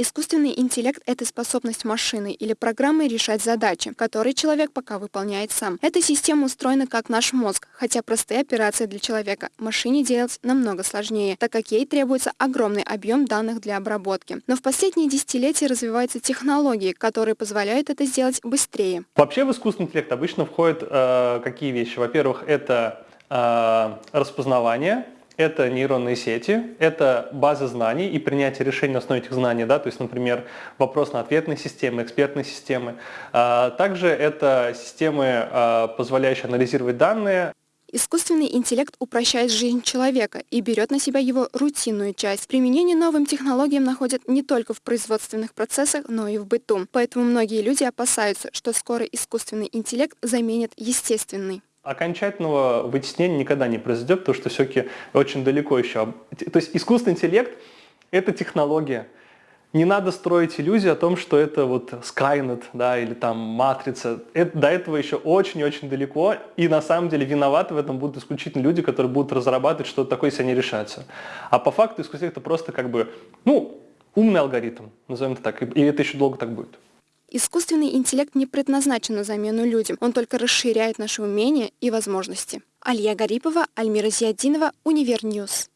Искусственный интеллект – это способность машины или программы решать задачи, которые человек пока выполняет сам. Эта система устроена как наш мозг, хотя простые операции для человека машине делать намного сложнее, так как ей требуется огромный объем данных для обработки. Но в последние десятилетия развиваются технологии, которые позволяют это сделать быстрее. Вообще в искусственный интеллект обычно входят э, какие вещи? Во-первых, это э, распознавание, это нейронные сети, это база знаний и принятие решений на основе этих знаний, да, то есть, например, вопрос-на-ответные системы, экспертные системы. А, также это системы, а, позволяющие анализировать данные. Искусственный интеллект упрощает жизнь человека и берет на себя его рутинную часть. Применение новым технологиям находят не только в производственных процессах, но и в быту. Поэтому многие люди опасаются, что скоро искусственный интеллект заменит естественный окончательного вытеснения никогда не произойдет, потому что все-таки очень далеко еще. То есть искусственный интеллект – это технология. Не надо строить иллюзию о том, что это вот Skynet, да, или там Матрица. Это, до этого еще очень-очень далеко, и на самом деле виноваты в этом будут исключительно люди, которые будут разрабатывать что-то такое, если они решаются. А по факту искусственный это просто как бы, ну, умный алгоритм, назовем это так, и это еще долго так будет. Искусственный интеллект не предназначен на замену людям, он только расширяет наши умения и возможности. Алия Гарипова, Альмира Зиадинова, Univer News.